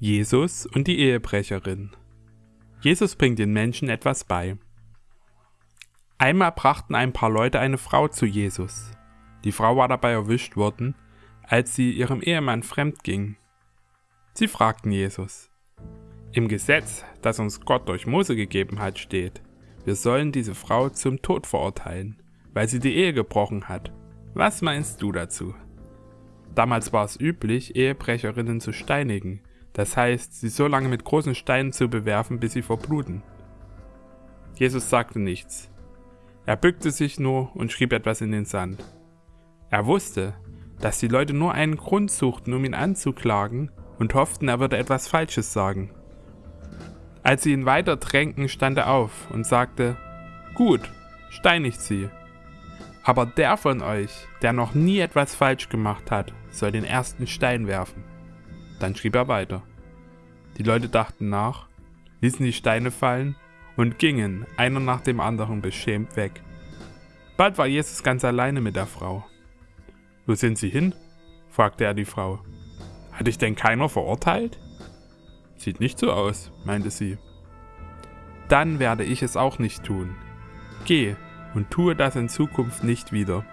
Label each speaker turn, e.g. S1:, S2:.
S1: Jesus und die Ehebrecherin. Jesus bringt den Menschen etwas bei. Einmal brachten ein paar Leute eine Frau zu Jesus. Die Frau war dabei erwischt worden, als sie ihrem Ehemann fremd ging. Sie fragten Jesus. Im Gesetz, das uns Gott durch Mose gegeben hat, steht, wir sollen diese Frau zum Tod verurteilen, weil sie die Ehe gebrochen hat. Was meinst du dazu? Damals war es üblich, Ehebrecherinnen zu steinigen, das heißt, sie so lange mit großen Steinen zu bewerfen, bis sie verbluten. Jesus sagte nichts. Er bückte sich nur und schrieb etwas in den Sand. Er wusste, dass die Leute nur einen Grund suchten, um ihn anzuklagen und hofften, er würde etwas Falsches sagen. Als sie ihn weiter drängten, stand er auf und sagte, Gut, steinigt sie. Aber der von euch, der noch nie etwas falsch gemacht hat, soll den ersten Stein werfen. Dann schrieb er weiter. Die Leute dachten nach, ließen die Steine fallen und gingen, einer nach dem anderen, beschämt weg. Bald war Jesus ganz alleine mit der Frau. Wo sind Sie hin? fragte er die Frau. Hat dich denn keiner verurteilt? Sieht nicht so aus, meinte sie. Dann werde ich es auch nicht tun. Geh und tue das in Zukunft nicht wieder.